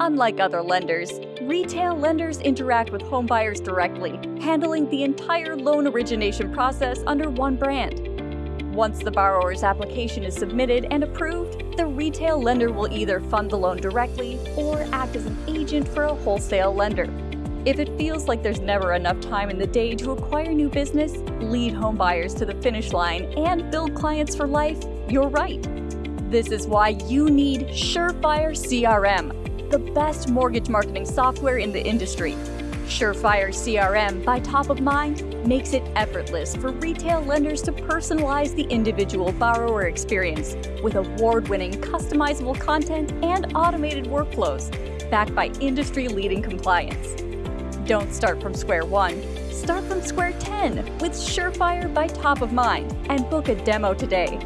Unlike other lenders, retail lenders interact with homebuyers directly, handling the entire loan origination process under one brand. Once the borrower's application is submitted and approved, the retail lender will either fund the loan directly or act as an agent for a wholesale lender. If it feels like there's never enough time in the day to acquire new business, lead homebuyers to the finish line, and build clients for life, you're right. This is why you need Surefire CRM, the best mortgage marketing software in the industry. Surefire CRM by Top of Mind makes it effortless for retail lenders to personalize the individual borrower experience with award-winning customizable content and automated workflows backed by industry-leading compliance. Don't start from square one. Start from square 10 with Surefire by Top of Mind and book a demo today